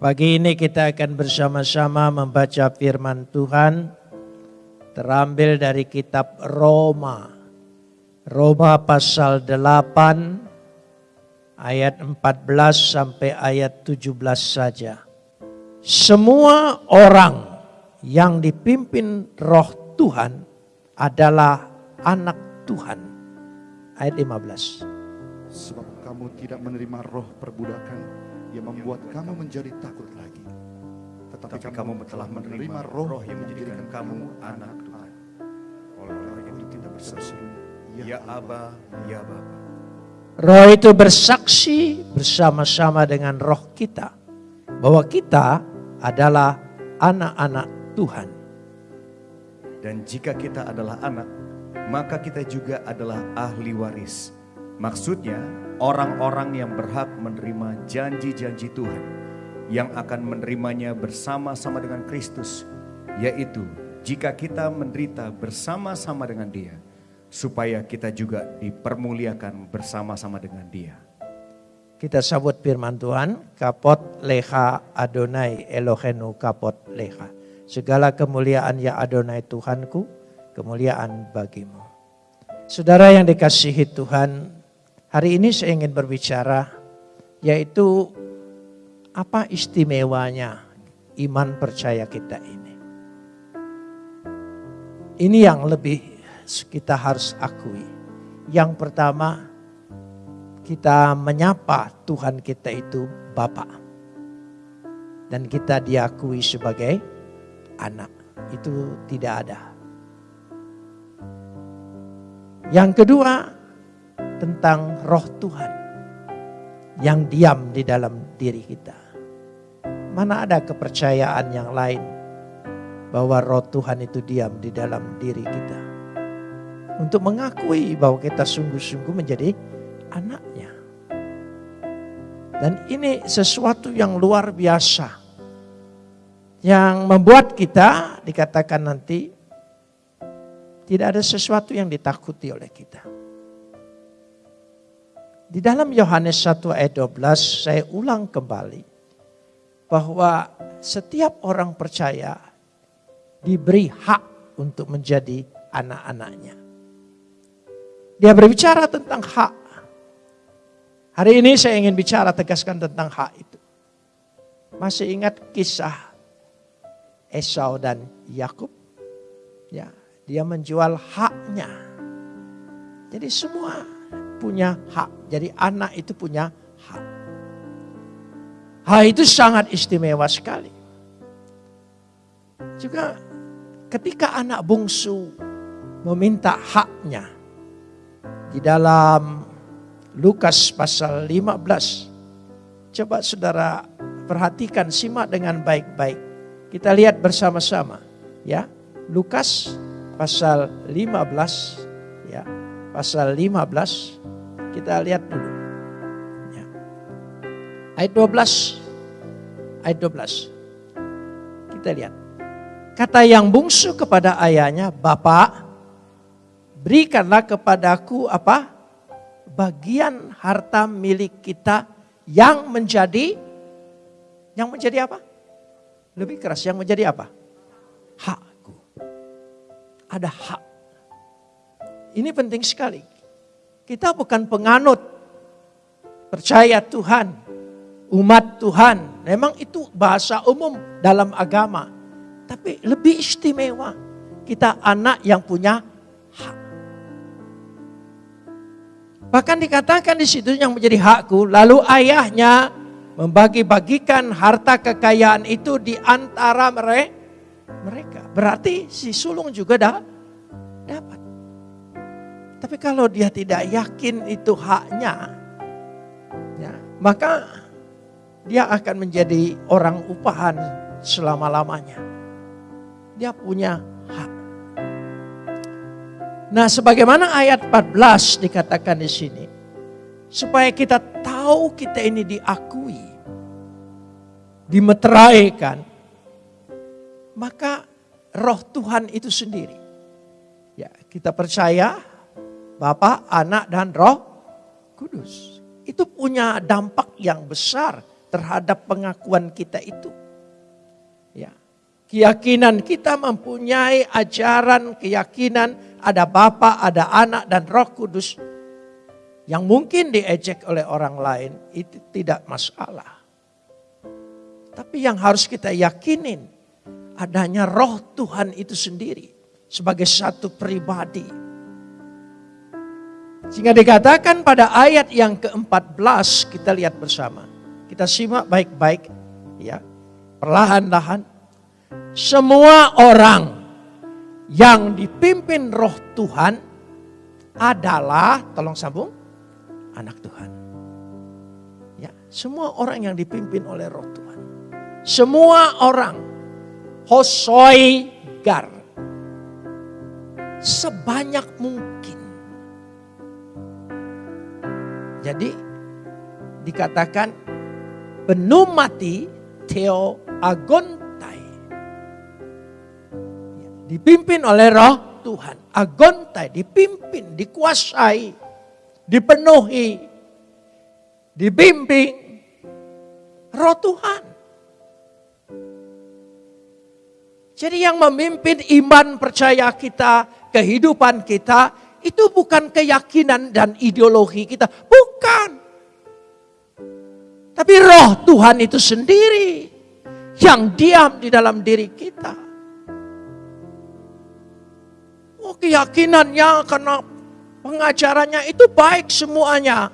Pagi ini kita akan bersama-sama membaca firman Tuhan terambil dari kitab Roma. Roma pasal 8 ayat 14 sampai ayat 17 saja. Semua orang yang dipimpin roh Tuhan adalah anak Tuhan. Ayat 15. Sebab kamu tidak menerima roh perbudakan yang membuat kamu menjadi takut lagi. Tetapi kamu telah menerima roh yang menjadikan kamu anak Tuhan. Oleh itu kita berseru, Ya Aba, Ya Bapa. Roh itu bersaksi bersama-sama dengan roh kita bahwa kita adalah anak-anak Tuhan. Dan jika kita adalah anak, maka kita juga adalah ahli waris. Maksudnya, orang-orang yang berhak menerima janji-janji Tuhan yang akan menerimanya bersama-sama dengan Kristus, yaitu jika kita menderita bersama-sama dengan Dia, supaya kita juga dipermuliakan bersama-sama dengan Dia. Kita sambut firman Tuhan, kapot leha Adonai Elohenu kapot leha. Segala kemuliaan ya Adonai Tuhanku, kemuliaan bagimu. Saudara yang dikasihi Tuhan, hari ini saya ingin berbicara yaitu apa istimewanya iman percaya kita ini. Ini yang lebih kita harus akui. Yang pertama, kita menyapa Tuhan kita itu Bapa. Dan kita diakui sebagai anak. Itu tidak ada. Yang kedua, tentang roh Tuhan yang diam di dalam diri kita. Mana ada kepercayaan yang lain bahwa roh Tuhan itu diam di dalam diri kita. Untuk mengakui bahwa kita sungguh-sungguh menjadi anaknya. Dan ini sesuatu yang luar biasa. Yang membuat kita dikatakan nanti tidak ada sesuatu yang ditakuti oleh kita. Di dalam Yohanes 1 ayat 12 saya ulang kembali bahwa setiap orang percaya diberi hak untuk menjadi anak-anaknya. Dia berbicara tentang hak. Hari ini saya ingin bicara tegaskan tentang hak itu. Masih ingat kisah Esau dan Yakub? Ya, dia menjual haknya. Jadi semua punya hak. Jadi anak itu punya hak. Hak itu sangat istimewa sekali. Juga ketika anak bungsu meminta haknya di dalam Lukas pasal 15. Coba saudara perhatikan, simak dengan baik-baik. Kita lihat bersama-sama ya. Lukas pasal 15 ya. Pasal 15 kita lihat dulu. Ya. Ayat 12. Ayat 12. Kita lihat. Kata yang bungsu kepada ayahnya, Bapak, berikanlah kepadaku apa? Bagian harta milik kita yang menjadi yang menjadi apa? Lebih keras, yang menjadi apa? Hakku. Ada hak. Ini penting sekali. Kita bukan penganut percaya Tuhan, umat Tuhan. Memang itu bahasa umum dalam agama. Tapi lebih istimewa. Kita anak yang punya hak. Bahkan dikatakan di situ yang menjadi hakku. Lalu ayahnya membagi-bagikan harta kekayaan itu di antara mereka. Berarti si sulung juga dah. Tapi kalau dia tidak yakin itu haknya, ya, maka dia akan menjadi orang upahan selama-lamanya dia punya hak. Nah, sebagaimana ayat 14 dikatakan di sini, supaya kita tahu kita ini diakui, dimeteraikan, maka roh Tuhan itu sendiri. Ya, kita percaya Bapa, Anak dan Roh Kudus. Itu punya dampak yang besar terhadap pengakuan kita itu. Ya. Keyakinan kita mempunyai ajaran, keyakinan ada Bapa, ada Anak dan Roh Kudus yang mungkin diejek oleh orang lain itu tidak masalah. Tapi yang harus kita yakinin adanya roh Tuhan itu sendiri sebagai satu pribadi. Sehingga dikatakan pada ayat yang ke-14 kita lihat bersama. Kita simak baik-baik ya. Perlahan-lahan semua orang yang dipimpin roh Tuhan adalah tolong sambung anak Tuhan. Ya, semua orang yang dipimpin oleh roh Tuhan. Semua orang hosoi gar. Sebanyak mungkin. Jadi dikatakan penuh mati theo agontai. Ya, dipimpin oleh roh Tuhan. Agontai dipimpin, dikuasai dipenuhi, dibimbing roh Tuhan. Jadi yang memimpin iman percaya kita, kehidupan kita, itu bukan keyakinan dan ideologi kita. Bukan. Tapi roh Tuhan itu sendiri yang diam di dalam diri kita. Oh keyakinannya karena Pengajarannya itu baik semuanya.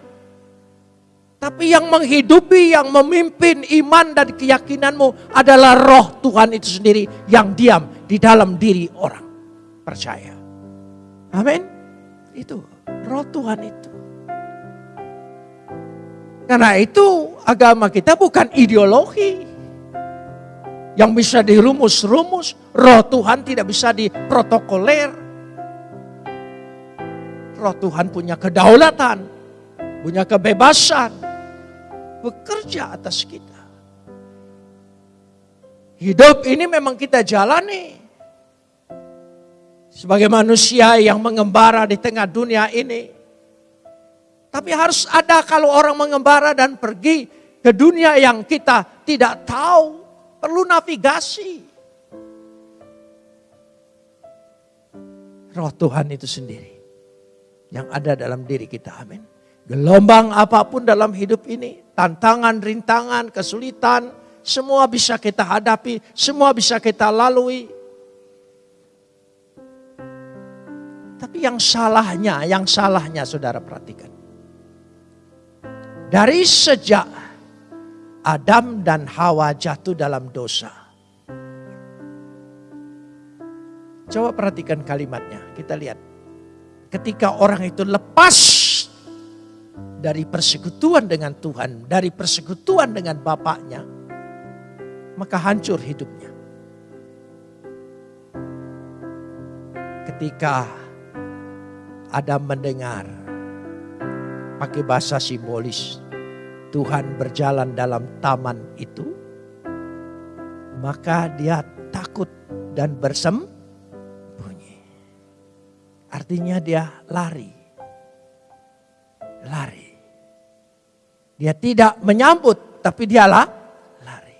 Tapi yang menghidupi, yang memimpin iman dan keyakinanmu adalah roh Tuhan itu sendiri yang diam di dalam diri orang. Percaya. Amin. Itu roh Tuhan itu. Karena itu agama kita bukan ideologi yang bisa dirumus-rumus. Roh Tuhan tidak bisa diprotokoler roh Tuhan punya kedaulatan, punya kebebasan, bekerja atas kita. Hidup ini memang kita jalani. Sebagai manusia yang mengembara di tengah dunia ini. Tapi harus ada kalau orang mengembara dan pergi ke dunia yang kita tidak tahu. Perlu navigasi. Roh Tuhan itu sendiri yang ada dalam diri kita. Amin. Gelombang apa pun dalam hidup ini, tantangan, rintangan, kesulitan, semua bisa kita hadapi, semua bisa kita lalui. Tapi yang salahnya, yang salahnya saudara perhatikan. Dari sejak Adam dan Hawa jatuh dalam dosa. Coba perhatikan kalimatnya, kita lihat ketika orang itu lepas dari persekutuan dengan Tuhan, dari persekutuan dengan Bapaknya, maka hancur hidupnya. Ketika Adam mendengar, pakai bahasa simbolis, Tuhan berjalan dalam taman itu, maka dia takut dan bersem Artinya dia lari. Lari. Dia tidak menyambut, tapi dia lah lari.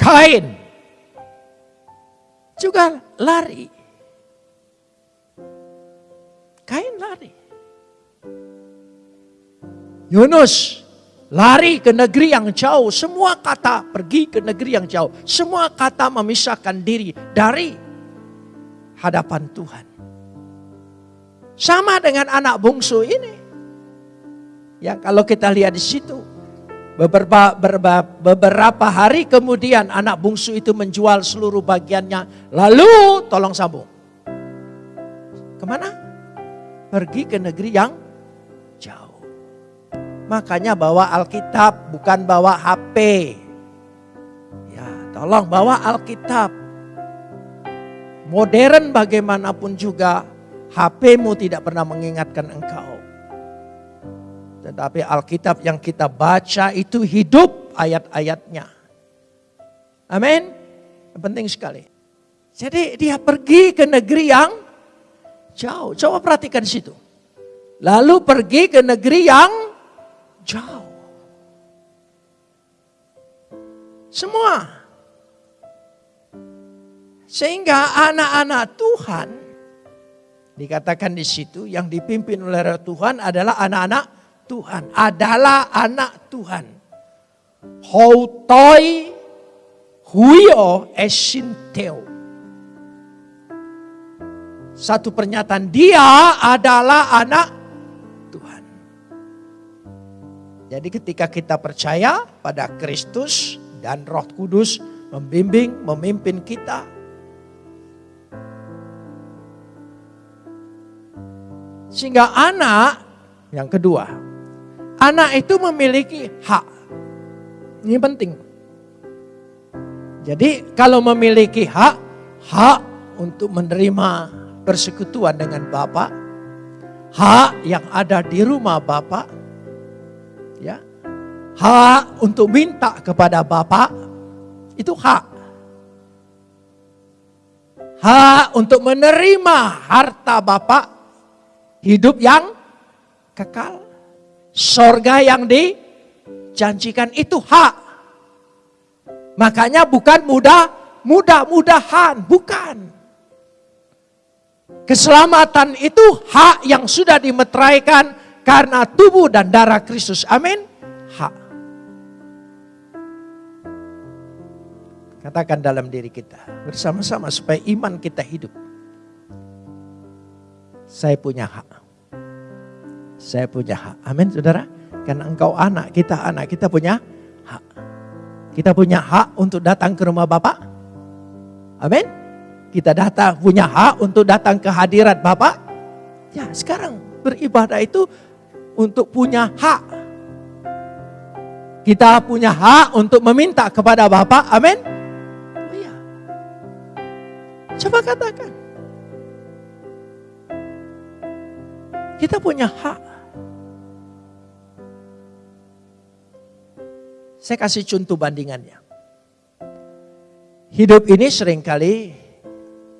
Kain juga lari. Kain lari. Yunus lari ke negeri yang jauh. Semua kata pergi ke negeri yang jauh. Semua kata memisahkan diri dari hadapan Tuhan. Sama dengan anak bungsu ini. Yang kalau kita lihat di situ. Beberapa, beberapa, beberapa hari kemudian anak bungsu itu menjual seluruh bagiannya. Lalu tolong sambung. Ke mana? Pergi ke negeri yang jauh. Makanya bawa Alkitab bukan bawa HP. Ya, tolong bawa Alkitab modern bagaimanapun juga, HP-mu tidak pernah mengingatkan engkau. Tetapi Alkitab yang kita baca itu hidup ayat-ayatnya. Amin. Penting sekali. Jadi dia pergi ke negeri yang jauh. Coba perhatikan situ. Lalu pergi ke negeri yang jauh. Semua. Sehingga anak-anak Tuhan dikatakan di situ yang dipimpin oleh Tuhan adalah anak-anak Tuhan, adalah anak Tuhan. Houtoi huio esinteo. Satu pernyataan dia adalah anak Tuhan. Jadi ketika kita percaya pada Kristus dan Roh Kudus membimbing, memimpin kita. Sehingga anak yang kedua, anak itu memiliki hak. Ini penting. Jadi kalau memiliki hak, hak untuk menerima persekutuan dengan Bapak, hak yang ada di rumah Bapak, ya, hak untuk minta kepada Bapak, itu hak. Hak untuk menerima harta Bapak, hidup yang kekal, sorga yang di janjikan itu hak. Makanya bukan mudah, mudah-mudahan, bukan. Keselamatan itu hak yang sudah dimeteraikan karena tubuh dan darah Kristus. Amin. Hak. Katakan dalam diri kita bersama-sama supaya iman kita hidup. Saya punya hak. Saya punya hak. Amin, saudara. Karena engkau anak, kita anak, kita punya hak. Kita punya hak untuk datang ke rumah Bapak. Amin. Kita datang punya hak untuk datang ke hadirat Bapak. Ya sekarang beribadah itu untuk punya hak. Kita punya hak untuk meminta kepada Bapak. Amin. Oh ya. Coba katakan. Kita punya hak. Saya kasih contoh bandingannya. Hidup ini sering kali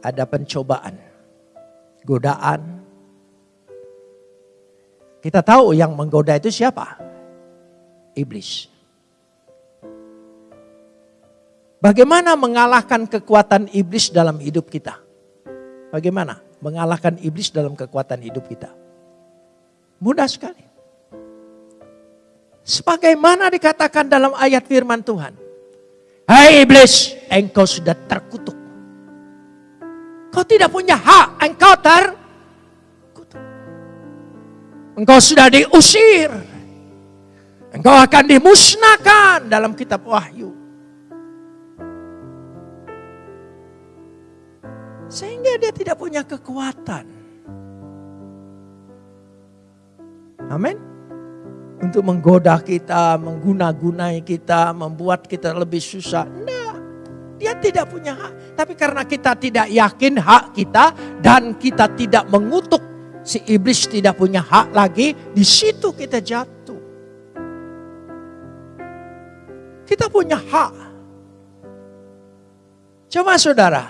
ada pencobaan, godaan. Kita tahu yang menggoda itu siapa? Iblis. Bagaimana mengalahkan kekuatan iblis dalam hidup kita? Bagaimana mengalahkan iblis dalam kekuatan hidup kita? Mudah sekali. Sebagaimana dikatakan dalam ayat firman Tuhan. Hai iblis, engkau sudah terkutuk. Kau tidak punya hak, engkau terkutuk. Engkau sudah diusir. Engkau akan dimusnahkan dalam kitab Wahyu. Sehingga dia tidak punya kekuatan. Amin untuk menggoda kita, mengguna-gunai kita, membuat kita lebih susah. Nah, dia tidak punya hak. Tapi karena kita tidak yakin hak kita dan kita tidak mengutuk si iblis tidak punya hak lagi, di situ kita jatuh. Kita punya hak. Coba saudara,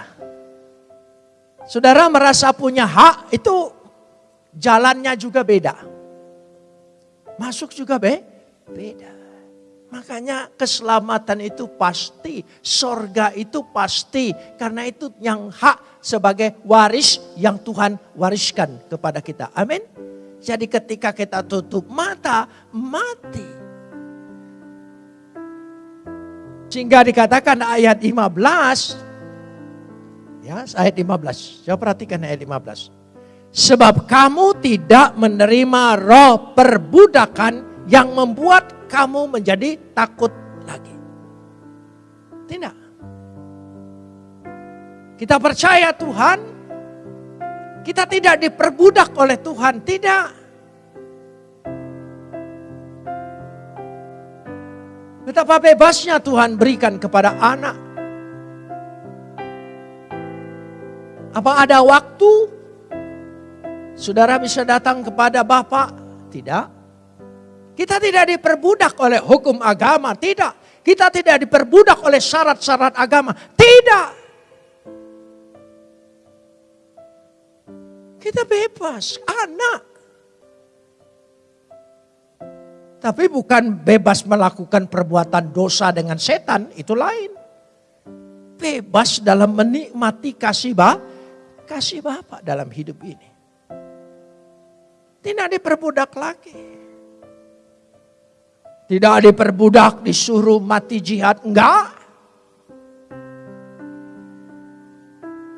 saudara merasa punya hak itu jalannya juga beda. Masuk juga be, beda. Makanya keselamatan itu pasti, sorga itu pasti. Karena itu yang hak sebagai waris yang Tuhan wariskan kepada kita. Amin. Jadi ketika kita tutup mata, mati. Sehingga dikatakan ayat 15. Ya, ayat 15. Coba perhatikan ayat 15. Sebab kamu tidak menerima roh perbudakan yang membuat kamu menjadi takut lagi. Tidak. Kita percaya Tuhan, kita tidak diperbudak oleh Tuhan, tidak. Betapa bebasnya Tuhan berikan kepada anak. Apa ada waktu Saudara bisa datang kepada Bapak? Tidak. Kita tidak diperbudak oleh hukum agama, tidak. Kita tidak diperbudak oleh syarat-syarat agama, tidak. Kita bebas, anak. Tapi bukan bebas melakukan perbuatan dosa dengan setan, itu lain. Bebas dalam menikmati kasih ba, kasih Bapak dalam hidup ini. Tidak diperbudak lagi. Tidak diperbudak, disuruh mati jihad, enggak.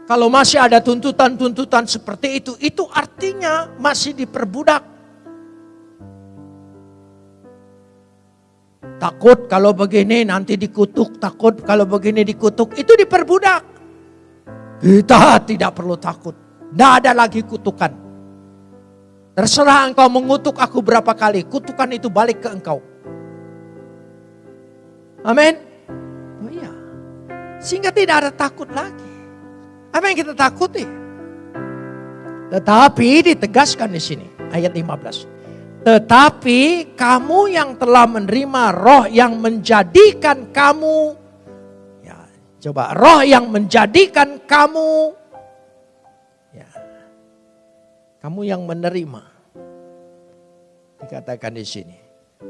Kalau masih ada tuntutan-tuntutan seperti itu, itu artinya masih diperbudak. Takut kalau begini nanti dikutuk, takut kalau begini dikutuk, itu diperbudak. Kita tidak perlu takut. Tidak ada lagi kutukan. Terserah engkau mengutuk aku berapa kali, kutukan itu balik ke engkau. Amin. Oh iya. Sehingga tidak ada takut lagi. Apa yang kita takuti? Tetapi ditegaskan di sini ayat 15. Tetapi kamu yang telah menerima roh yang menjadikan kamu ya, coba roh yang menjadikan kamu ya, kamu yang menerima dikatakan di sini.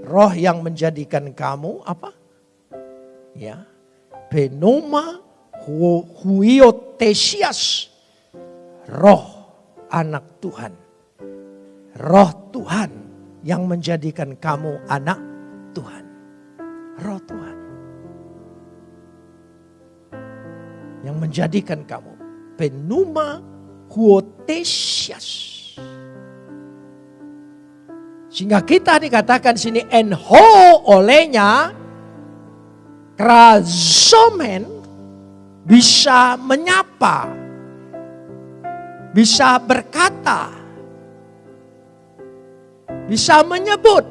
Roh yang menjadikan kamu apa? Ya. Penoma huiotesias. Roh anak Tuhan. Roh Tuhan yang menjadikan kamu anak Tuhan. Roh Tuhan. Yang menjadikan kamu penuma huotesias. Sehingga kita dikatakan sini enho olehnya krazomen bisa menyapa, bisa berkata, bisa menyebut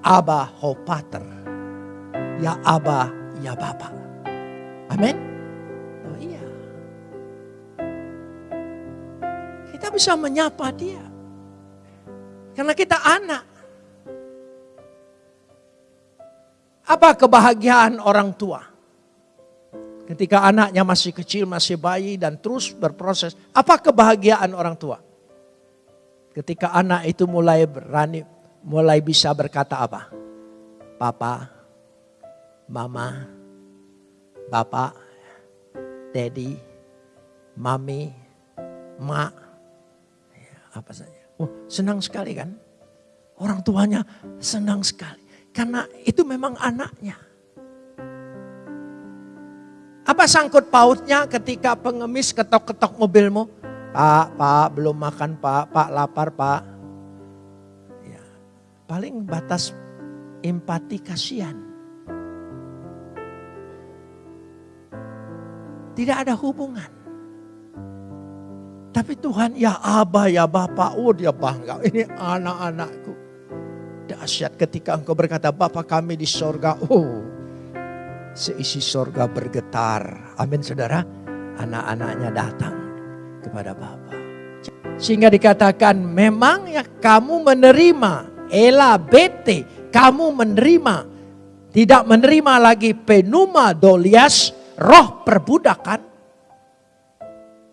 Abah Hopater, ya Abah, ya Bapak. Amin. Oh iya. Kita bisa menyapa dia. Karena kita anak. Apa kebahagiaan orang tua? Ketika anaknya masih kecil, masih bayi dan terus berproses. Apa kebahagiaan orang tua? Ketika anak itu mulai berani, mulai bisa berkata apa? Papa, mama, bapak, daddy, mami, mak, ya, apa saja. Oh, senang sekali kan? Orang tuanya senang sekali. Karena itu memang anaknya. Apa sangkut pautnya ketika pengemis ketok-ketok mobilmu? Pak, pak, belum makan pak, pak lapar pak. Ya, paling batas empati kasihan. Tidak ada hubungan. Tapi Tuhan ya Abah ya Bapak, oh dia bangga. Ini anak-anakku. Dahsyat ketika engkau berkata Bapak kami di sorga. Oh seisi sorga bergetar. Amin saudara. Anak-anaknya datang kepada Bapa. Sehingga dikatakan memang ya kamu menerima. Ela bete. Kamu menerima. Tidak menerima lagi penuma dolias. Roh perbudakan.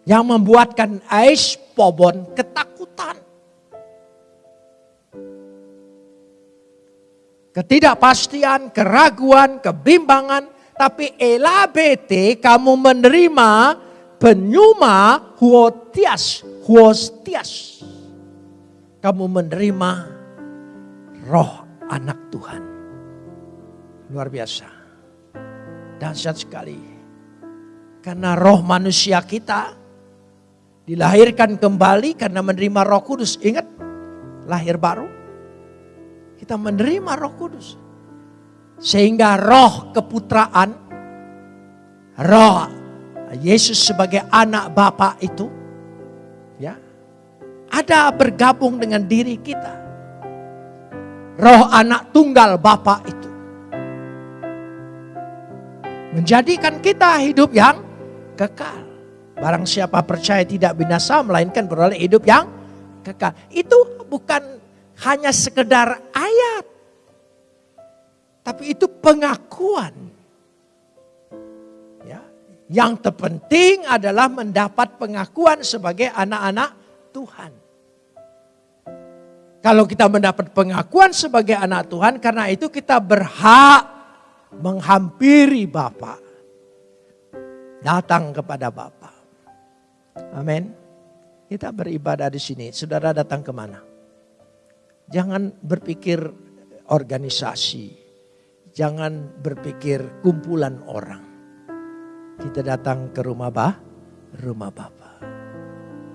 Yang membuatkan ais pobon ketakutan. Ketidakpastian, keraguan, kebimbangan, tapi elabete kamu menerima penyuma huotias, huostias. Kamu menerima roh anak Tuhan. Luar biasa. Dahsyat sekali. Karena roh manusia kita dilahirkan kembali karena menerima roh kudus. Ingat, lahir baru. Kita menerima roh kudus. Sehingga roh keputraan, roh Yesus sebagai anak Bapa itu, ya, ada bergabung dengan diri kita. Roh anak tunggal Bapa itu. Menjadikan kita hidup yang kekal. Barang siapa percaya tidak binasa, melainkan beroleh hidup yang kekal. Itu bukan hanya sekedar ayat. Tapi itu pengakuan. Ya, yang terpenting adalah mendapat pengakuan sebagai anak-anak Tuhan. Kalau kita mendapat pengakuan sebagai anak Tuhan, karena itu kita berhak menghampiri Bapa. Datang kepada Bapa. Amin. Kita beribadah di sini. Saudara datang ke mana? Jangan berpikir organisasi. Jangan berpikir kumpulan orang. Kita datang ke rumah bah, rumah Bapa.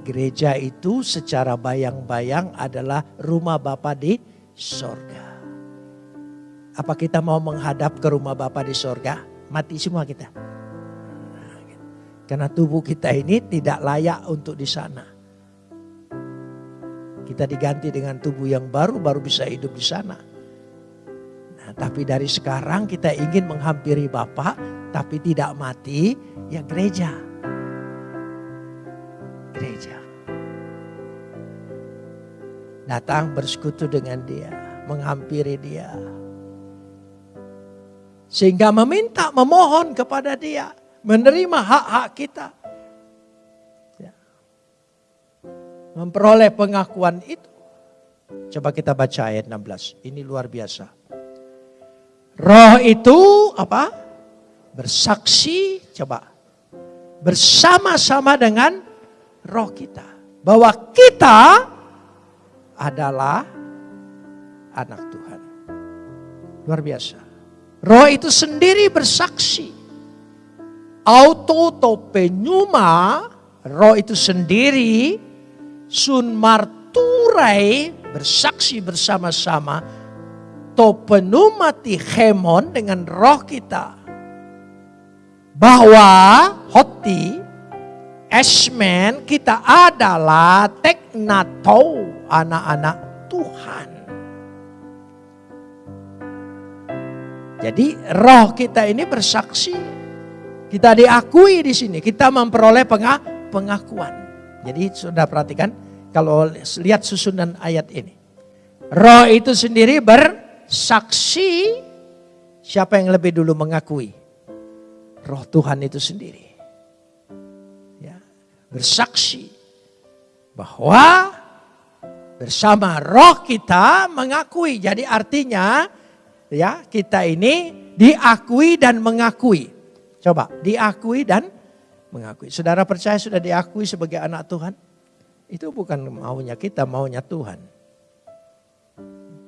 Gereja itu secara bayang-bayang adalah rumah Bapa di sorga. Apa kita mau menghadap ke rumah Bapa di sorga? Mati semua kita. Karena tubuh kita ini tidak layak untuk di sana. Kita diganti dengan tubuh yang baru, baru bisa hidup di sana. Nah, tapi dari sekarang kita ingin menghampiri Bapak, tapi tidak mati, ya gereja gereja. Datang bersekutu dengan dia, menghampiri dia. Sehingga meminta, memohon kepada dia, menerima hak-hak kita. Memperoleh pengakuan itu. Coba kita baca ayat 16. Ini luar biasa. Roh itu apa? Bersaksi, coba. Bersama-sama dengan roh kita. Bahwa kita adalah anak Tuhan. Luar biasa. Roh itu sendiri bersaksi. Auto topenyuma, roh itu sendiri, sun marturai, bersaksi bersama-sama, topenumati hemon dengan roh kita. Bahwa hoti Esmen kita adalah teknato anak-anak Tuhan. Jadi roh kita ini bersaksi. Kita diakui di sini. Kita memperoleh pengakuan. Jadi sudah perhatikan kalau lihat susunan ayat ini. Roh itu sendiri bersaksi. Siapa yang lebih dulu mengakui? Roh Tuhan itu sendiri bersaksi bahwa bersama roh kita mengakui. Jadi artinya ya kita ini diakui dan mengakui. Coba diakui dan mengakui. Saudara percaya sudah diakui sebagai anak Tuhan? Itu bukan maunya kita, maunya Tuhan.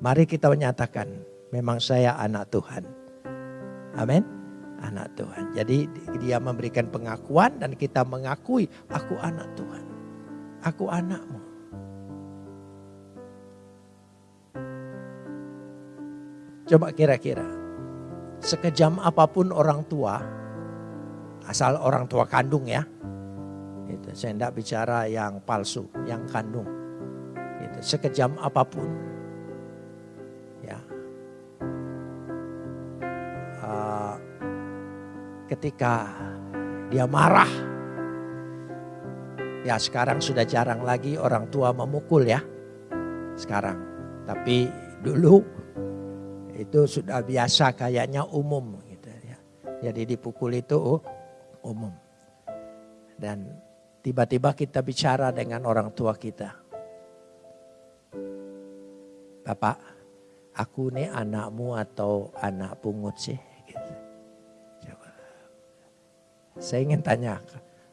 Mari kita menyatakan memang saya anak Tuhan. Amin anak Tuhan. Jadi dia memberikan pengakuan dan kita mengakui aku anak Tuhan. Aku anakmu. Coba kira-kira sekejam apa pun orang tua, asal orang tua kandung ya, itu saya tidak bicara yang palsu, yang kandung. Itu sekejam apa pun, ketika dia marah. Ya sekarang sudah jarang lagi orang tua memukul ya. Sekarang. Tapi dulu itu sudah biasa kayaknya umum gitu ya. Jadi dipukul itu oh, umum. Dan tiba-tiba kita bicara dengan orang tua kita. Bapak, aku nih anakmu atau anak pungut sih? Saya ingin tanya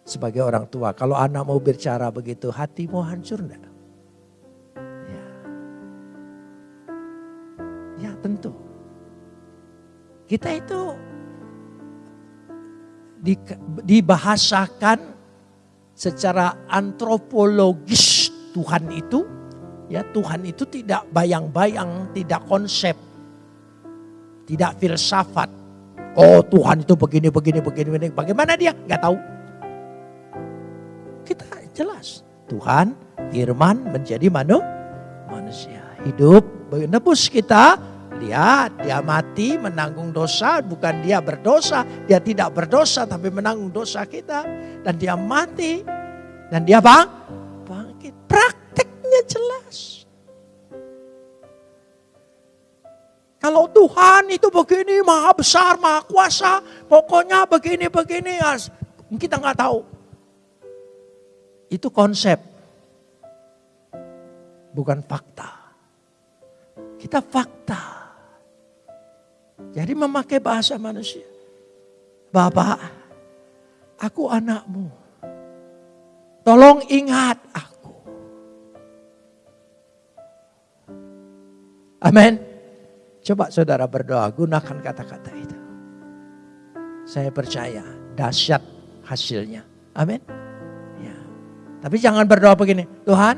sebagai orang tua, kalau anak mau bicara begitu, hati mau hancur enggak? Ya. ya tentu. Kita itu di, dibahasakan secara antropologis Tuhan itu, ya Tuhan itu tidak bayang-bayang, tidak konsep, tidak filsafat. Oh Tuhan itu begini, begini, begini, begini. Bagaimana dia? Gak tahu. Kita jelas. Tuhan, firman menjadi manu, manusia. Hidup, menebus kita. Lihat, dia mati menanggung dosa. Bukan dia berdosa. Dia tidak berdosa tapi menanggung dosa kita. Dan dia mati. Dan dia bang, bangkit. Prakteknya jelas. Kalau Tuhan itu begini, maha besar, maha kuasa, pokoknya begini-begini, ya, kita nggak tahu. Itu konsep, bukan fakta. Kita fakta. Jadi memakai bahasa manusia. Bapak, aku anakmu. Tolong ingat aku. Amin. Coba saudara berdoa, gunakan kata-kata itu. Saya percaya dahsyat hasilnya. Amin. Ya. Tapi jangan berdoa begini, Tuhan,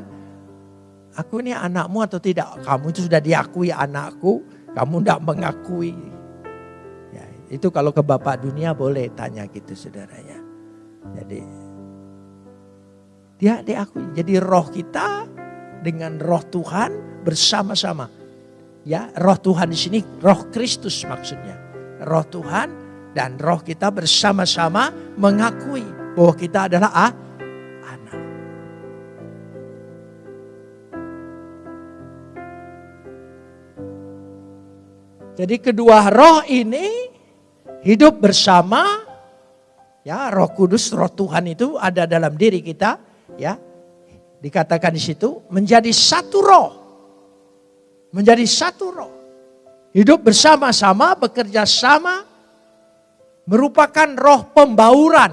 aku ini anakmu atau tidak? Kamu itu sudah diakui anakku, kamu tidak mengakui. Itu kalau ke Bapak dunia boleh tanya gitu saudaranya. Jadi dia diakui. Jadi roh kita dengan roh Tuhan bersama-sama. Ya, roh Tuhan di sini roh Kristus maksudnya. Roh Tuhan dan roh kita bersama-sama mengakui bahwa kita adalah ah, anak. Jadi kedua roh ini hidup bersama ya roh kudus roh Tuhan itu ada dalam diri kita ya. Dikatakan di situ menjadi satu roh. Menjadi satu roh. Hidup bersama-sama bekerja sama merupakan roh pembauran.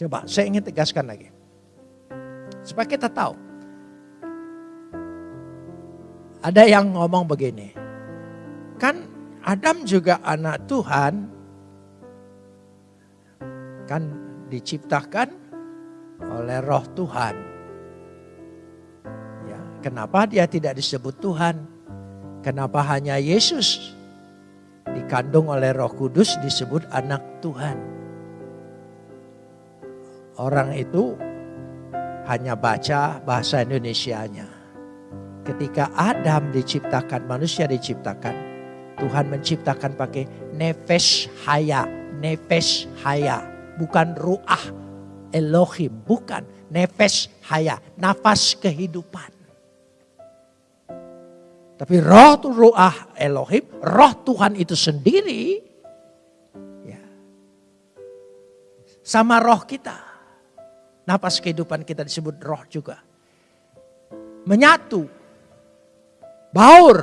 Coba saya ingin tegaskan lagi. Supaya kita tahu. Ada yang ngomong begini. Kan Adam juga anak Tuhan kan diciptakan oleh roh Tuhan. Ya, kenapa dia tidak disebut Tuhan? Kenapa hanya Yesus dikandung oleh roh kudus disebut anak Tuhan? Orang itu hanya baca bahasa Indonesianya. Ketika Adam diciptakan, manusia diciptakan, Tuhan menciptakan pakai nefes haya, nefes haya bukan ruah Elohim, bukan nefes haya, nafas kehidupan. Tapi roh itu ruah Elohim, roh Tuhan itu sendiri ya, sama roh kita. Nafas kehidupan kita disebut roh juga. Menyatu, baur,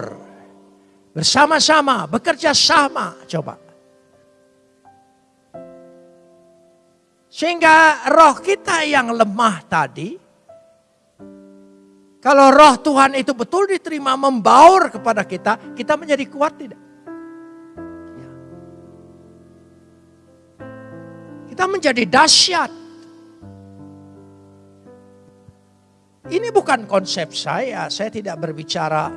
bersama-sama, bekerja sama. Coba. Sehingga roh kita yang lemah tadi, kalau roh Tuhan itu betul diterima membaur kepada kita, kita menjadi kuat tidak? Ya. Kita menjadi dahsyat. Ini bukan konsep saya, saya tidak berbicara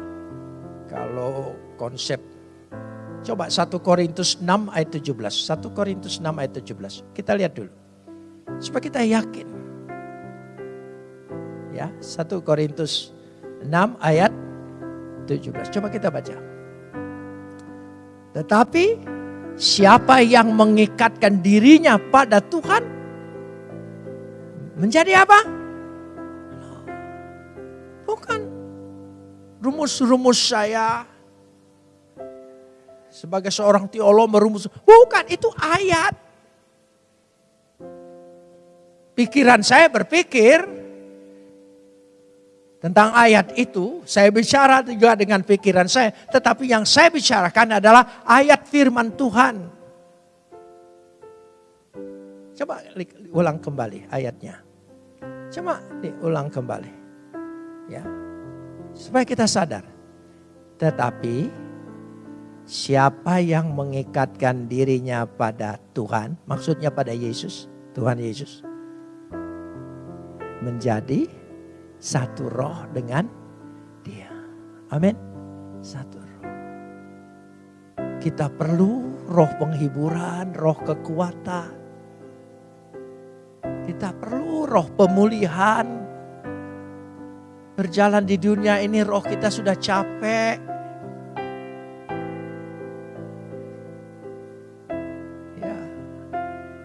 kalau konsep Coba 1 Korintus 6 ayat 17. 1 Korintus 6 ayat 17. Kita lihat dulu. Supaya kita yakin. Ya, 1 Korintus 6 ayat 17. Coba kita baca. Tetapi siapa yang mengikatkan dirinya pada Tuhan menjadi apa? Bukan rumus-rumus saya sebagai seorang teolog merumus. Bukan, itu ayat. Pikiran saya berpikir tentang ayat itu, saya bicara juga dengan pikiran saya, tetapi yang saya bicarakan adalah ayat firman Tuhan. Coba ulang kembali ayatnya. Coba diulang kembali. Ya. Supaya kita sadar. Tetapi siapa yang mengikatkan dirinya pada Tuhan, maksudnya pada Yesus, Tuhan Yesus menjadi satu roh dengan dia. Amin. Satu roh. Kita perlu roh penghiburan, roh kekuatan. Kita perlu roh pemulihan. Berjalan di dunia ini roh kita sudah capek.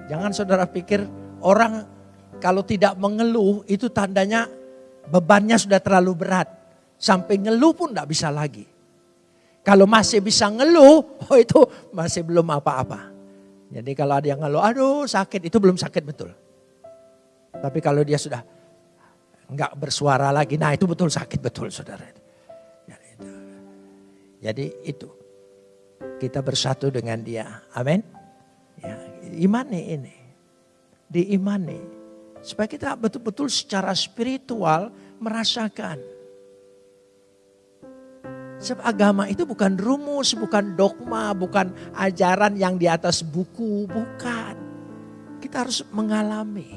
Jangan saudara pikir orang kalau tidak mengeluh itu tandanya bebannya sudah terlalu berat. Sampai ngeluh pun tidak bisa lagi. Kalau masih bisa ngeluh, oh itu masih belum apa-apa. Jadi kalau ada yang ngeluh, aduh sakit, itu belum sakit betul. Tapi kalau dia sudah nggak bersuara lagi. Nah itu betul sakit betul saudara. Jadi itu. Kita bersatu dengan dia. Amin. Ya, imani ini. Diimani. Supaya kita betul-betul secara spiritual merasakan. Sebab agama itu bukan rumus, bukan dogma, bukan ajaran yang di atas buku, bukan. Kita harus mengalami.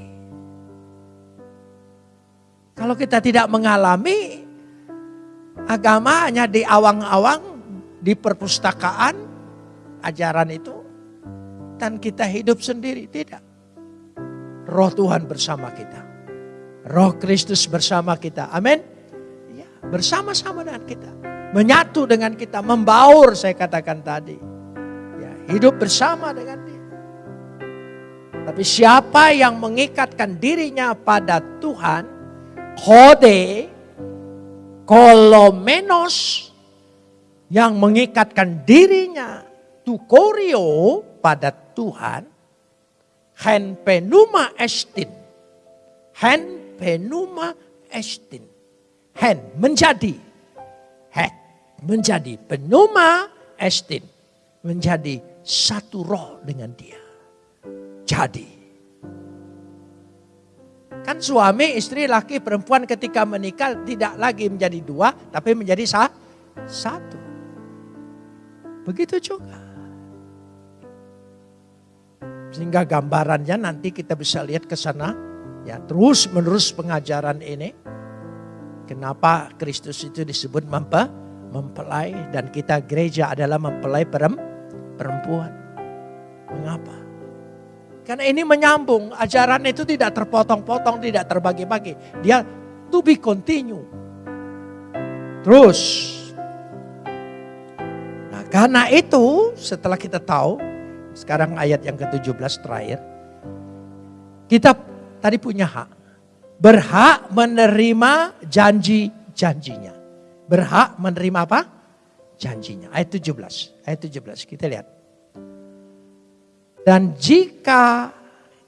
Kalau kita tidak mengalami, agama hanya di awang-awang, di perpustakaan, ajaran itu, dan kita hidup sendiri. Tidak. Roh Tuhan bersama kita. Roh Kristus bersama kita. Amin. Ya, bersama-sama dengan kita. Menyatu dengan kita, membaur saya katakan tadi. Ya, hidup bersama dengan dia. Tapi siapa yang mengikatkan dirinya pada Tuhan, kode, kolomenos, yang mengikatkan dirinya, tukorio pada Tuhan, hen penuma estin. Hen penuma estin. Hen menjadi. Hen menjadi penuma estin. Menjadi satu roh dengan dia jadi. Kan suami, istri, laki, perempuan ketika menikah tidak lagi menjadi dua, tapi menjadi satu. Begitu juga. Sehingga gambarannya nanti kita bisa lihat ke sana. Ya, terus menerus pengajaran ini. Kenapa Kristus itu disebut mempe, mempelai dan kita gereja adalah mempelai perempuan. Mengapa? Karena ini menyambung, ajaran itu tidak terpotong-potong, tidak terbagi-bagi. Dia to be continue. Terus. Nah karena itu setelah kita tahu, sekarang ayat yang ke-17 terakhir. Kita tadi punya hak. Berhak menerima janji-janjinya. Berhak menerima apa? Janjinya. Ayat 17. Ayat 17 kita lihat. Dan jika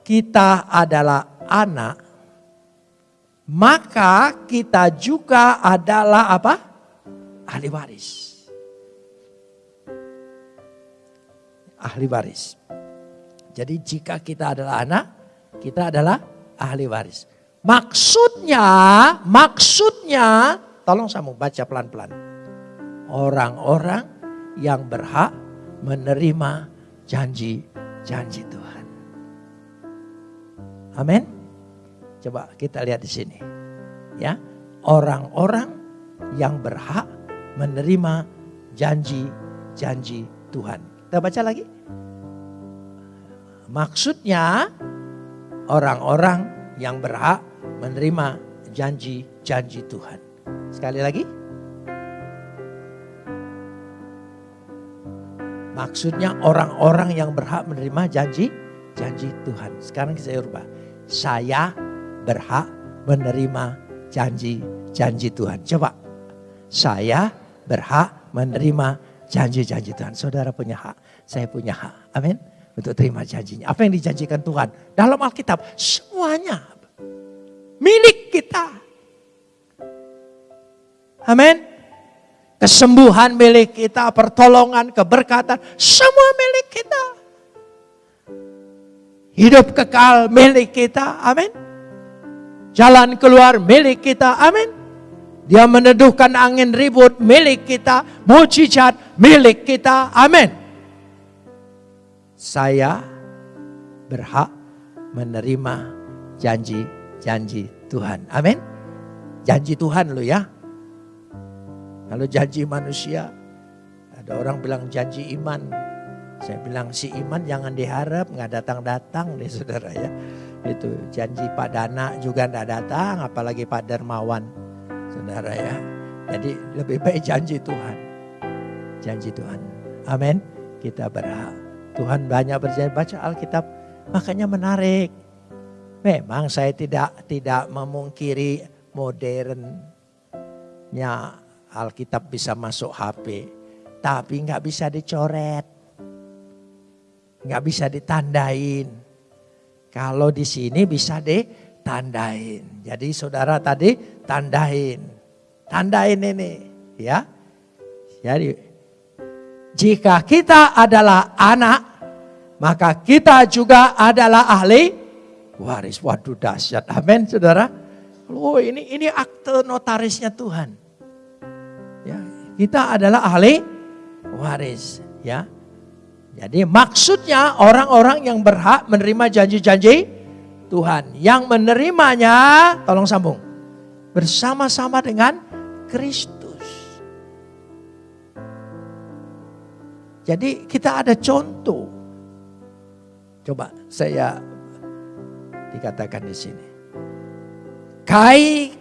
kita adalah anak, maka kita juga adalah apa? Ahli waris. Ahli waris. Jadi jika kita adalah anak, kita adalah ahli waris. Maksudnya, maksudnya, tolong mau baca pelan-pelan. Orang-orang yang berhak menerima janji janji Tuhan. Amin. Coba kita lihat di sini. Ya, orang-orang yang berhak menerima janji-janji Tuhan. Kita baca lagi. Maksudnya orang-orang yang berhak menerima janji-janji Tuhan. Sekali lagi. Maksudnya orang-orang yang berhak menerima janji janji Tuhan. Sekarang saya ubah. Saya berhak menerima janji-janji Tuhan. Coba. Saya berhak menerima janji-janji Tuhan. Saudara punya hak, saya punya hak. Amin. Untuk terima janjinya. Apa yang dijanjikan Tuhan? Dalam Alkitab semuanya milik kita. Amin kesembuhan milik kita, pertolongan, keberkatan, semua milik kita. Hidup kekal milik kita, amin. Jalan keluar milik kita, amin. Dia meneduhkan angin ribut milik kita, mujizat milik kita, amin. Saya berhak menerima janji-janji Tuhan, amin. Janji Tuhan lo ya, kalau janji manusia, ada orang bilang janji iman. Saya bilang si iman jangan diharap, nggak datang-datang nih saudara ya. Itu janji Pak Dana juga nggak datang, apalagi Pak Dermawan saudara ya. Jadi lebih baik janji Tuhan. Janji Tuhan. Amin. Kita berhak. Tuhan banyak berjanji baca Alkitab, makanya menarik. Memang saya tidak tidak memungkiri modernnya Alkitab bisa masuk HP, tapi nggak bisa dicoret, nggak bisa ditandain. Kalau di sini bisa deh tandain. Jadi saudara tadi tandain. Tandain ini ya. Jadi jika kita adalah anak, maka kita juga adalah ahli waris. Waduh dahsyat. Amin saudara. Oh ini ini akte notarisnya Tuhan. Ya, kita adalah ahli waris. Ya, jadi maksudnya orang-orang yang berhak menerima janji-janji Tuhan. Yang menerimanya, tolong sambung. Bersama-sama dengan Kristus. Jadi kita ada contoh. Coba saya dikatakan di sini. Kai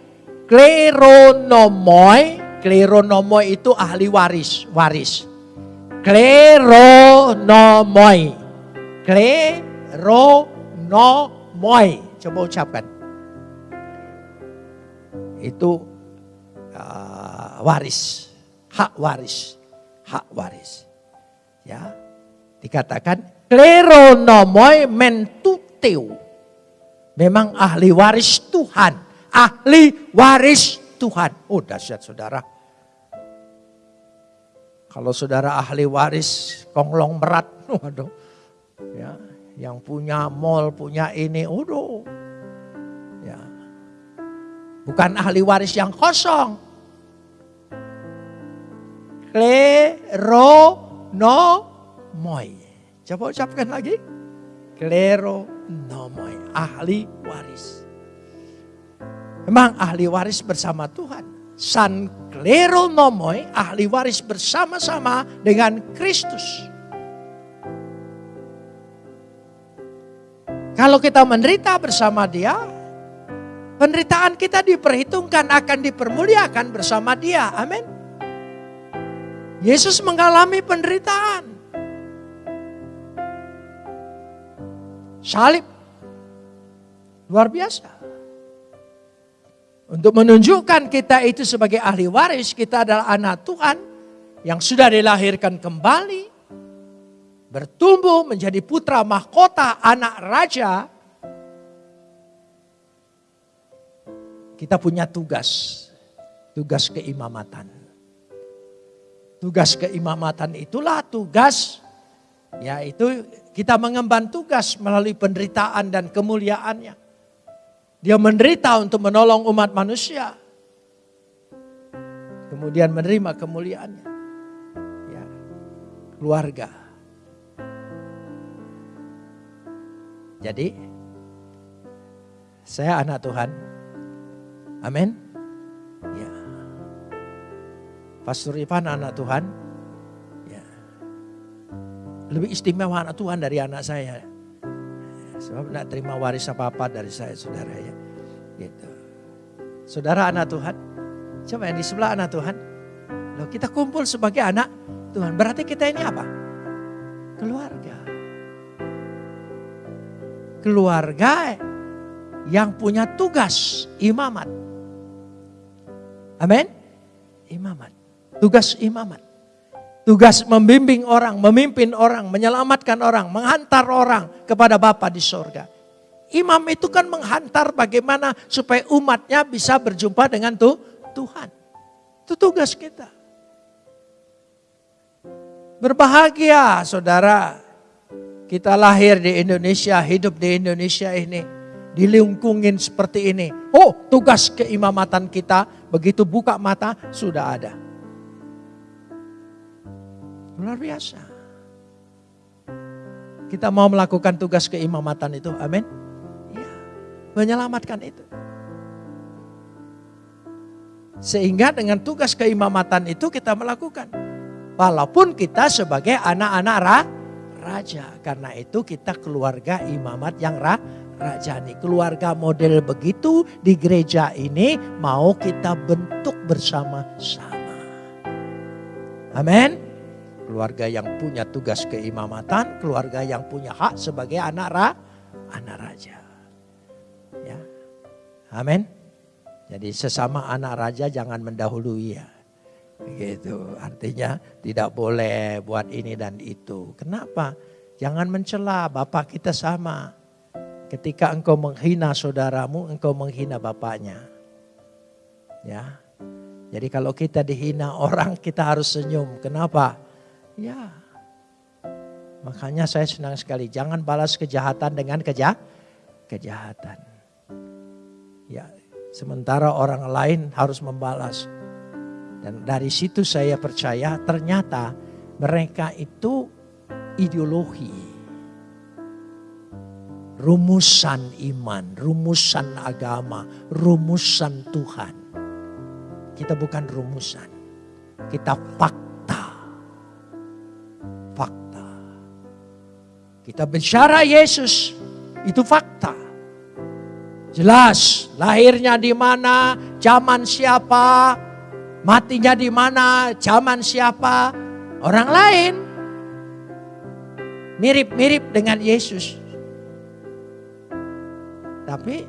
kleronomoi, kleronomoi itu ahli waris, waris. Kleronomoi. Kleronomoi. Coba ucapkan. Itu uh, waris. Hak waris. Hak waris. Ya. Dikatakan kleronomoi mentuteu. Memang ahli waris Tuhan. Ahli waris Tuhan. Oh dahsyat saudara. Kalau saudara ahli waris konglong berat, waduh. Ya, yang punya mall, punya ini, waduh. Ya. Bukan ahli waris yang kosong. Klero no moy. Coba ucapkan lagi. Klero no moy. Ahli waris. Memang ahli waris bersama Tuhan. San Kleronomoi, ahli waris bersama-sama dengan Kristus. Kalau kita menderita bersama dia, penderitaan kita diperhitungkan akan dipermuliakan bersama dia. Amin. Yesus mengalami penderitaan. Salib. Luar biasa. Untuk menunjukkan kita itu sebagai ahli waris, kita adalah anak Tuhan yang sudah dilahirkan kembali, bertumbuh menjadi putra mahkota, anak raja. Kita punya tugas, tugas keimamatan. Tugas keimamatan itulah tugas, yaitu kita mengemban tugas melalui penderitaan dan kemuliaannya. Dia menderita untuk menolong umat manusia. Kemudian menerima kemuliaannya. Ya, keluarga. Jadi, saya anak Tuhan. Amin. Pastor Ivan anak Tuhan. Ya. Lebih istimewa anak Tuhan dari anak saya. Sebab tidak terima waris apa-apa dari saya saudara ya. Gitu. Saudara anak Tuhan. Coba yang di sebelah anak Tuhan. Loh kita kumpul sebagai anak Tuhan. Berarti kita ini apa? Keluarga. Keluarga yang punya tugas imamat. Amin. Imamat. Tugas imamat. Tugas membimbing orang, memimpin orang, menyelamatkan orang, menghantar orang kepada Bapa di sorga. Imam itu kan menghantar bagaimana supaya umatnya bisa berjumpa dengan tuh Tuhan. Itu tugas kita. Berbahagia saudara. Kita lahir di Indonesia, hidup di Indonesia ini. Dilingkungin seperti ini. Oh tugas keimamatan kita begitu buka mata sudah ada. Luar biasa. Kita mau melakukan tugas keimamatan itu, amin. Ya, menyelamatkan itu. Sehingga dengan tugas keimamatan itu kita melakukan. Walaupun kita sebagai anak-anak ra, raja. Karena itu kita keluarga imamat yang ra, rajani. Keluarga model begitu di gereja ini mau kita bentuk bersama-sama. Amin keluarga yang punya tugas keimamatan, keluarga yang punya hak sebagai anak ra, anak raja. Ya. Amin. Jadi sesama anak raja jangan mendahului ya. Gitu. Artinya tidak boleh buat ini dan itu. Kenapa? Jangan mencela, Bapak kita sama. Ketika engkau menghina saudaramu, engkau menghina bapaknya. Ya. Jadi kalau kita dihina orang, kita harus senyum. Kenapa? Ya. Makanya saya senang sekali. Jangan balas kejahatan dengan keja kejahatan. Ya, sementara orang lain harus membalas. Dan dari situ saya percaya ternyata mereka itu ideologi rumusan iman, rumusan agama, rumusan Tuhan. Kita bukan rumusan, kita fakta. Kita bicara Yesus, itu fakta. Jelas, lahirnya di mana, zaman siapa, matinya di mana, zaman siapa, orang lain. Mirip-mirip dengan Yesus. Tapi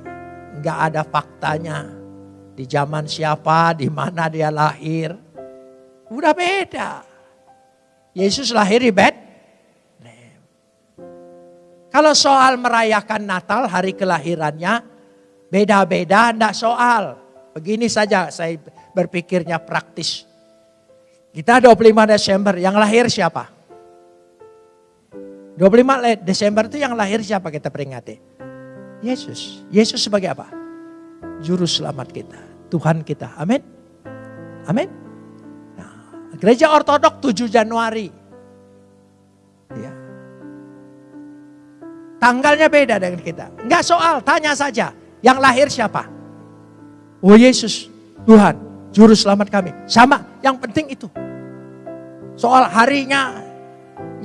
nggak ada faktanya. Di zaman siapa, di mana dia lahir. Udah beda. Yesus lahir di bed. Kalau soal merayakan Natal, hari kelahirannya, beda-beda, enggak soal. Begini saja saya berpikirnya praktis. Kita 25 Desember, yang lahir siapa? 25 Desember itu yang lahir siapa kita peringati? Yesus. Yesus sebagai apa? Juru selamat kita. Tuhan kita. Amin. Amin. Nah, gereja ortodok 7 Januari. Tanggalnya beda dengan kita. Enggak soal, tanya saja. Yang lahir siapa? Oh Yesus, Tuhan, juru selamat kami. Sama, yang penting itu. Soal harinya,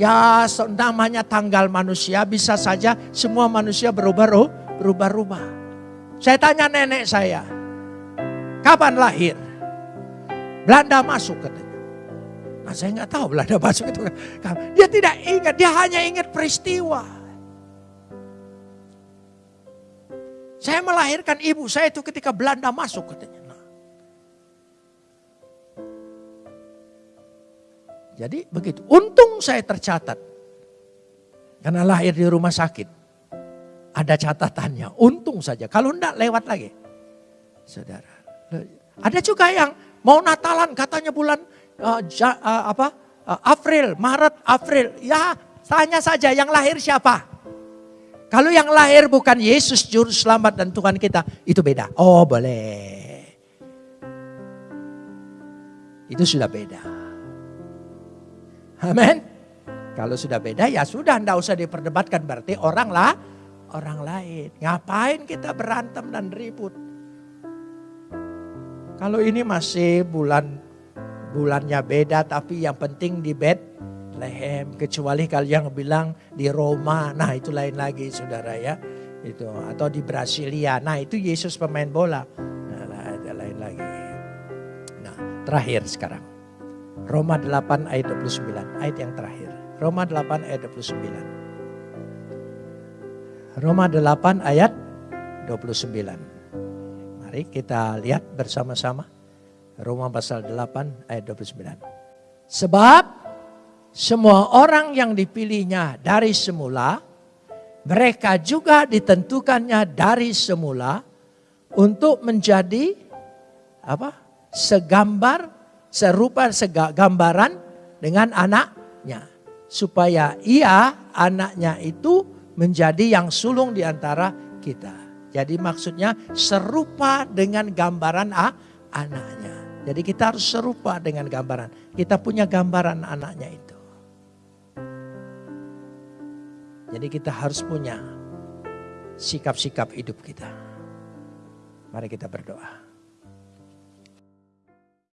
ya namanya tanggal manusia bisa saja semua manusia berubah berubah-ubah. Saya tanya nenek saya, kapan lahir? Belanda masuk katanya. Nah saya nggak tahu Belanda masuk itu. Dia tidak ingat, dia hanya ingat peristiwa. Saya melahirkan ibu saya itu ketika Belanda masuk katanya. Nah. Jadi begitu. Untung saya tercatat. Karena lahir di rumah sakit. Ada catatannya, untung saja. Kalau enggak lewat lagi. Saudara. Ada juga yang mau Natalan katanya bulan uh, ja, uh, apa? Uh, April, Maret, April. Ya, tanya saja yang lahir siapa? Kalau yang lahir bukan Yesus juru selamat dan Tuhan kita, itu beda. Oh, boleh. Itu sudah beda. Amin. Kalau sudah beda ya sudah, enggak usah diperdebatkan berarti orang lah orang lain. Ngapain kita berantem dan ribut? Kalau ini masih bulan bulannya beda tapi yang penting di bed lehem kecuali kalian bilang di Roma. Nah itu lain lagi saudara ya. Itu atau di Brasilia. Nah itu Yesus pemain bola. Nah ada lain lagi. Nah terakhir sekarang. Roma 8 ayat 29 ayat yang terakhir. Roma 8 ayat 29 Roma 8 ayat 29. Mari kita lihat bersama-sama. Roma pasal 8 ayat 29. Sebab semua orang yang dipilihnya dari semula, mereka juga ditentukannya dari semula untuk menjadi apa? Segambar, serupa segambaran dengan anaknya. Supaya ia, anaknya itu menjadi yang sulung di antara kita. Jadi maksudnya serupa dengan gambaran ah, anaknya. Jadi kita harus serupa dengan gambaran. Kita punya gambaran anaknya itu. Jadi kita harus punya sikap-sikap hidup kita. Mari kita berdoa.